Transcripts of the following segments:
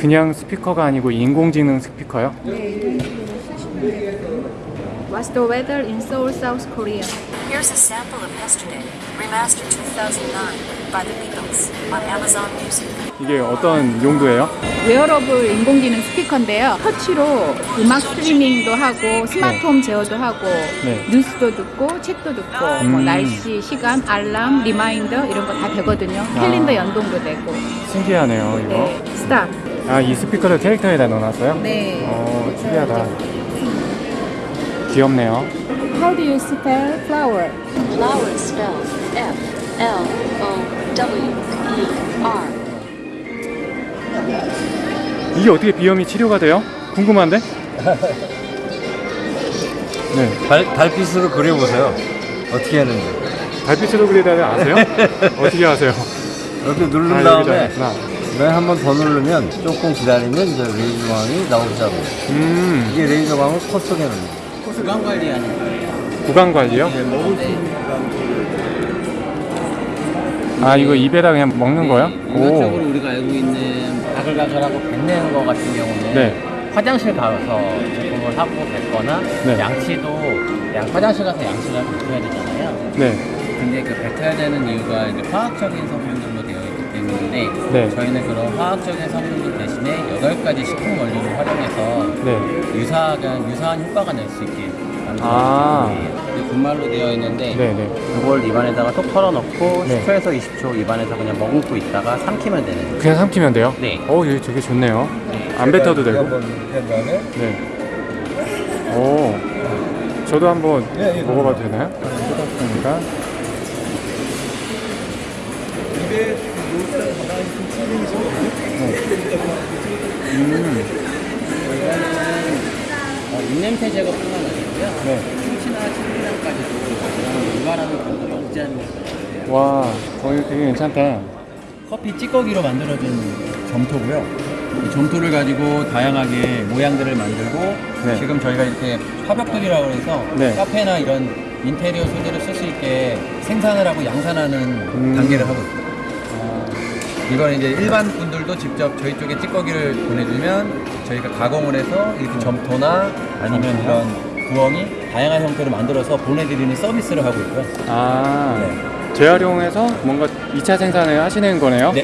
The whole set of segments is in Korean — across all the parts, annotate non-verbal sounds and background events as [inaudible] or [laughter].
그냥 스피커가 아니고 인공지능 스피커요? What's the weather in Seoul, South Korea? Here's a sample of Yesterday, remastered 2009 by the Beatles on Amazon Music. 이게 어떤 용도예요? 웨어러블 인공지능 스피커인데요. 터치로 음악 스트리밍도 하고 스마트홈 제어도 하고 네. 뉴스도 듣고 책도 듣고 뭐 음. 날씨, 시간, 알람, reminder 이런 거 다 되거든요. 캘린더 연동도 되고. 신기하네요 이거 네, 스탑. 아 이 스피커를 캐릭터에다 넣어놨어요? 네. 어 특이하다 귀엽네요 How do you spell flower? Flower spelled F L O W E R. 이게 어떻게 비염이 치료가 돼요? 궁금한데? [laughs] 네 달, 달빛으로 그려보세요. 어떻게 하는지. 달빛으로 그리다를 아세요? [laughs] 어떻게 아세요? 이렇게 누른 아, 다음에 맨한번 더 누르면 조금 기다리면 이제 레이저 광이 나오기 시작해요. 음 이게 레이저 광을 코 속에 넣는 거예요. 구강 관리 하는 거예요. 구강 관리요? 아 이거 입에다 그냥 먹는 거요? 일반적으로 우리가 알고 있는 가글가글하고 뱉는 거 같은 경우는 네. 화장실 가서 제품을 하고 뱉거나 네. 양치도 양, 화장실 가서 양치를 뱉어야 되잖아요. 네. 근데 그 뱉어야 되는 이유가 이제 화학적인 있기 때문에 네. 저희는 그런 화학적인 성분들 대신에 8가지 식품 원료를 활용해서 네. 유사한, 유사한 효과가 낼 수 있게 만들어진 아. 제품이에요. 이게 분말로 되어 있는데 네네. 이걸 입안에다가 톡 털어넣고 네. 10초에서 20초 입안에서 그냥 머금고 있다가 삼키면 되는 거예요. 그냥 삼키면 돼요? 네. 어 이거 되게 좋네요 안 뱉어도 되고 네. 오. 저도 한번 예, 예, 먹어봐도 되나요? 뜯었으니까. 어, 입냄새 제거뿐만 아니고요. 네. 충치나 침이랑까지도 유발하는 경우가 없지 않은 것. 와, 어, 이거 되게 괜찮다. 커피 찌꺼기로 만들어진 점토고요. 이 점토를 가지고 다양하게 모양들을 만들고 네. 지금 저희가 이렇게 화벽돌이라고 해서 네. 카페나 이런 인테리어 소재를 쓸 수 있게 생산을 하고 양산하는 음. 단계를 하고 있어요. 이건 이제 일반 분들도 직접 저희 쪽에 찌꺼기를 보내주면 저희가 가공을 해서 이렇게 점토나 아니면 이런 구멍이 다양한 형태로 만들어서 보내드리는 서비스를 하고 있고요. 아, 재활용해서 뭔가 2차 생산을 하시는 거네요? 네,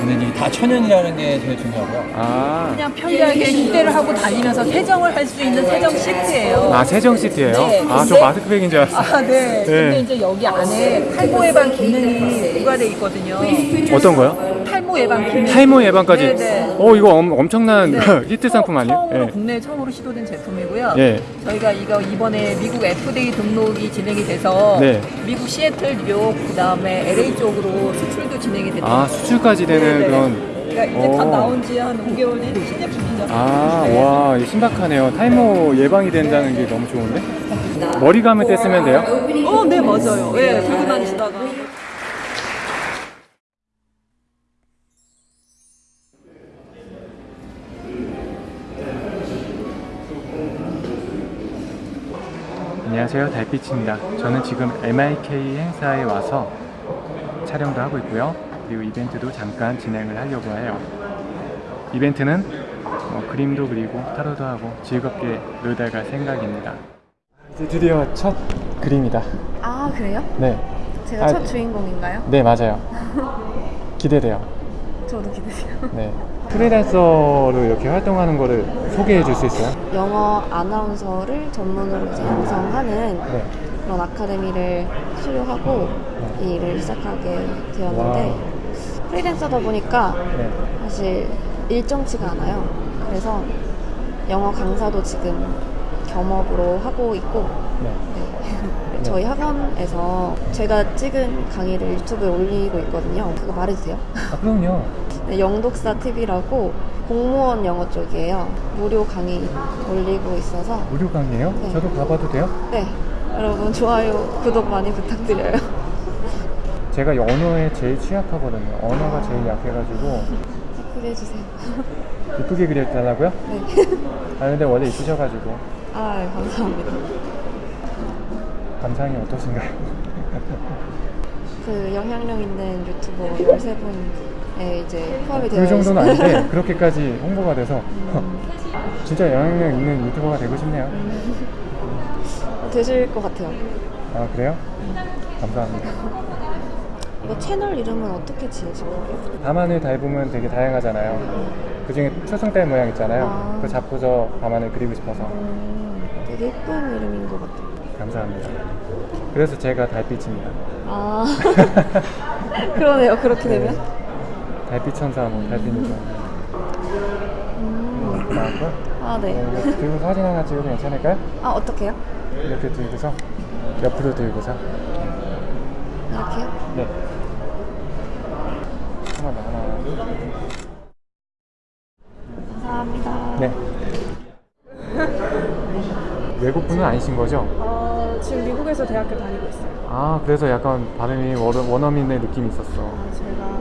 근데 이제 다 천연이라는 게 제일 중요하고요. 아, 그냥 편리하게 휴대를 하고 다니면서 세정을 할 수 있는 세정 시트예요. 아, 세정 시트예요? 네, 아, 저 근데- 마스크팩인 줄 알았어요. 아, 네. 근데 네. 이제 여기 안에 탈모 예방 기능이 부과돼 있거든요. 어떤 거요? 탈모 예방 기능. 탈모 예방까지? 네, 네. 어, 이거 엄, 엄청난 네. 히트 상품 아니에요? 처음으로 예. 국내 처음으로 시도된 제품이고요. 예. 저희가 이거 이번에 미국 FDA 등록이 진행이 돼서 네. 미국 시애틀, 뉴욕, 그다음에 LA 쪽으로 수출도 진행이 됐어요. 아, 수출까지 되는 네, 네. 그런. 그러니까 이제 다 오. 나온 지 한 5개월 된 신제품이죠. 아, 네. 와, 신박하네요. 탈모 예방이 된다는 게 너무 좋은데? 머리 감을 때 쓰면 돼요? 어, 네, 맞아요. 예, 들고 다니시다가. 안녕하세요. 달빛입니다. 저는 지금 MIK 행사에 와서 촬영도 하고 있고요. 그리고 이벤트도 잠깐 진행을 하려고 해요. 이벤트는 뭐 그림도 그리고 타로도 하고 즐겁게 놀다 갈 생각입니다. 이제 드디어 첫 그림이다. 아 그래요? 네, 제가 아, 첫 주인공인가요? 네 맞아요. [laughs] 기대돼요. 저도 기대돼요. 네 프리랜서로 이렇게 활동하는 거를 소개해 줄 수 있어요? 영어 아나운서를 전문으로 이제 양성하는 네 그런 아카데미를 수료하고 이 일을 시작하게 되었는데 프리랜서다 보니까 네. 사실 일정치가 않아요. 그래서 영어 강사도 지금 겸업으로 하고 있고 네. 네. 저희 학원에서 제가 찍은 강의를 유튜브에 올리고 있거든요. 그거 말해도 돼요? 아 그럼요 네, 영독사 TV라고 공무원 영어 쪽이에요. 무료 강의 올리고 있어서 무료 강의예요? 네. 저도 가봐도 돼요? 네 여러분 좋아요 구독 많이 부탁드려요. [laughs] 제가 언어에 제일 취약하거든요. 언어가 제일 약해가지고 예쁘게 해주세요. [laughs] 이쁘게 그려달라고요? 네. 아 근데 원래 이쁘셔가지고 아 네, 감사합니다. 감상이 어떠신가요? 그 영향력 있는 유튜버 13분 에 이제 포함이 되어 그 정도는. 아닌데 [laughs] 그렇게까지 홍보가 돼서 [laughs] 진짜 영향력 있는 유튜버가 되고 싶네요. 되실 것 같아요. 아 그래요? 감사합니다. 이거 채널 이름은 어떻게 지으신 거예요? 밤하늘 달보면 되게 다양하잖아요. 그 중에 초승달 모양 있잖아요. 아. 그거 잡고서 밤하늘 그리고 싶어서 음, 되게 예쁜 이름인 것 같아요. 감사합니다. 그래서 제가 달빛입니다. 아 [laughs] 그러네요. 그렇게 되면 달빛 천사, 뭐 달빛 요정. 음. 나왔고 아 네. 이렇게 들고 사진 하나 찍어도 괜찮을까요? 아 어떻게요? 이렇게 들고서 옆으로 들고서 이렇게요? 네. 하나 더 하나. 감사합니다. 네. 외국 분은 아니신 거죠? 어, 지금 미국에서 대학교 다니고 있어요. 아 그래서 약간 발음이 원- 원어민의 느낌이 있었어. 아, 제가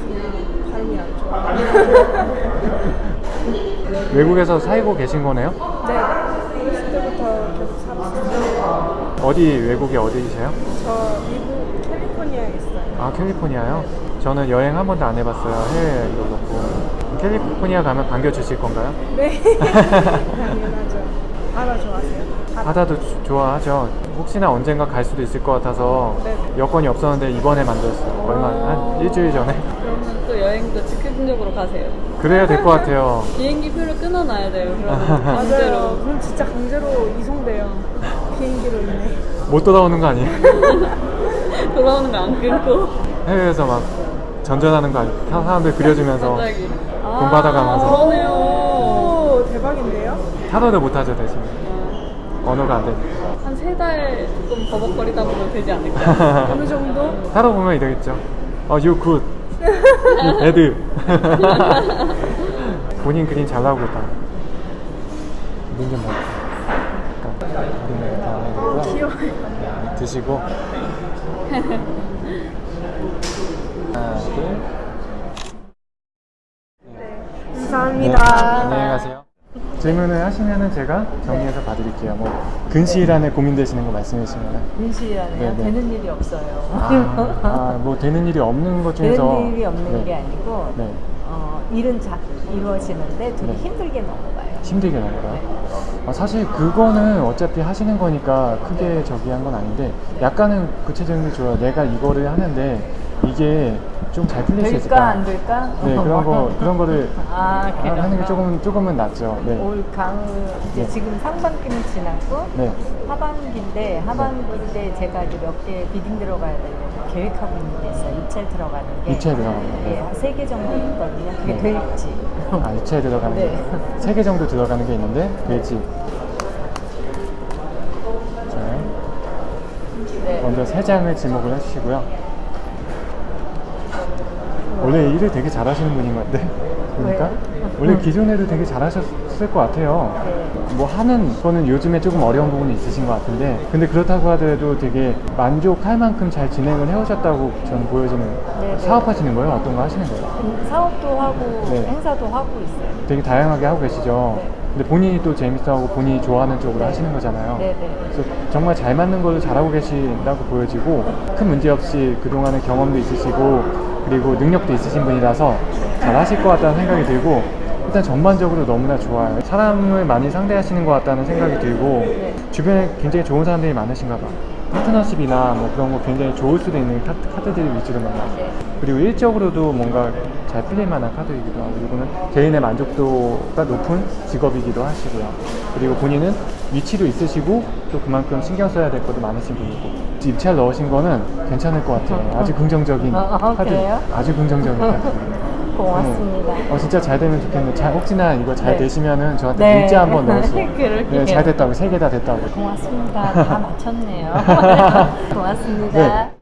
그냥 발음이 안 좋아요. [laughs] 외국에서 살고 계신 거네요? 네. 어렸을 때부터 계속 살았어요. 어디 외국이 어디이세요? 저 미국 캘리포니아에 있어요. 아 캘리포니아요? 저는 여행 한 번도 안 해봤어요. 해외여행도 그렇고. 캘리포니아 가면 반겨주실 건가요? 네. [laughs] 당연하죠. 바다 좋아하세요? 바다. 주- 좋아하죠. 혹시나 언젠가 갈 수도 있을 것 같아서 네. 여건이 없었는데 이번에 만들었어요. 얼마 한 일주일 전에. 여행도 즉흥적으로 가세요. 그래야 될 것 같아요. 비행기 표를 끊어놔야 돼요. 강제로. [laughs] 그럼 진짜 강제로 이송돼요. 비행기로 인해. 못 돌아오는 거 아니에요? [laughs] 돌아오는 거 안 끊고 해외에서 막 전전하는 거 아니에요? 사- 사람들 그려주면서 갑자기. 돈 받아가면서 그러네요. 오, 대박인데요? 타로를 못하죠 대신 언어가 안 되니까 한세달 조금 버벅거리다 보면 되지 않을까? [laughs] 어느 정도? 타로 보면 이러겠죠 어, you good bad [laughs] 본인 그림 잘 나오고 있다 어, 해드리고요 귀여워요. 드시고 하나 둘 감사합니다. 안녕히 가세요. 질문을 하시면은 제가 정리해서 봐드릴게요. 뭐 근시일 안에 고민되시는 거 말씀해 주시면. 분실이라는 네, 네. 되는 일이 없어요. 아, 아, 뭐 되는 일이 없는 것 중에서. 되는 일이 없는 네. 게 아니고 네. 어, 일은 자, 이루어지는데 되게 네. 힘들게 넘어가요. 힘들게 나가요. 아, 사실 그거는 어차피 하시는 거니까 크게 저기 한 건 아닌데 약간은 구체적인 게 좋아요. 내가 이거를 하는데 이게 좀 잘 풀릴 수 될까 있을까? 안 될까? 네 그런 거 그런 거를 아, 하- 그래요? 하는 게 조금 조금은 낫죠. 네. 올 가을 이제 네. 지금 상반기는 지났고 네. 하반기인데 하반기 때 제가 이제 몇 개 비딩 들어가야 되고 계획하고 있는 게 있어요. 입찰 들어가는 게. 입찰 들어가는 거, 네. 예, 세개 정도 있거든요. 그게 네. 될지. [laughs] 아, 이체에 들어가는 네. 게세개 정도 들어가는 게 있는데. 자, 네. 먼저 세 장을 지목을 해주시고요. 원래 일을 되게 잘하시는 분인 것 같은데? 보니까 원래 기존에도 되게 잘하셨을 것 같아요. 네. 뭐 하는 거는 요즘에 조금 어려운 부분이 있으신 것 같은데 근데 그렇다고 하더라도 되게 만족할 만큼 잘 진행을 해오셨다고 저는 보여지는 네, 네. 사업하시는 거예요? 어떤 거 하시는 거예요? 음, 사업도 하고 네. 행사도 하고 있어요. 되게 다양하게 하고 계시죠. 네. 근데 본인이 또 재밌어하고 본인이 좋아하는 쪽으로 네. 하시는 거잖아요. 네, 네. 그래서 정말 잘 맞는 걸로 잘하고 계신다고 보여지고 큰 문제 없이 그동안의 경험도 있으시고 그리고 능력도 있으신 분이라서 잘 하실 것 같다는 생각이 들고 일단 전반적으로 너무나 좋아요. 사람을 많이 상대하시는 것 같다는 생각이 들고 주변에 굉장히 좋은 사람들이 많으신가 봐. 파트너십이나 뭐 그런 거 굉장히 좋을 수도 있는 카, 카드들을 위주로 만나세요. 그리고 일적으로도 뭔가 잘 풀릴 만한 카드이기도 하고 이거는 개인의 만족도가 높은 직업이기도 하시고요. 그리고 본인은 위치도 있으시고 또 그만큼 신경 써야 될 것도 많으신 분이고 입찰 넣으신 거는 괜찮을 것 같아요. 아주 긍정적인 아, 아, 카드. 그래요? 아주 긍정적인 카드. 고맙습니다. 어, 진짜 잘 되면 좋겠는데 잘, 혹시나 이거 잘 네. 되시면은 저한테 네. 문자 한번 [laughs] 넣으세요. 네, 잘 됐다고 세 개 다 됐다고. 고맙습니다. 다 [laughs] 맞췄네요. [laughs] 고맙습니다. 네.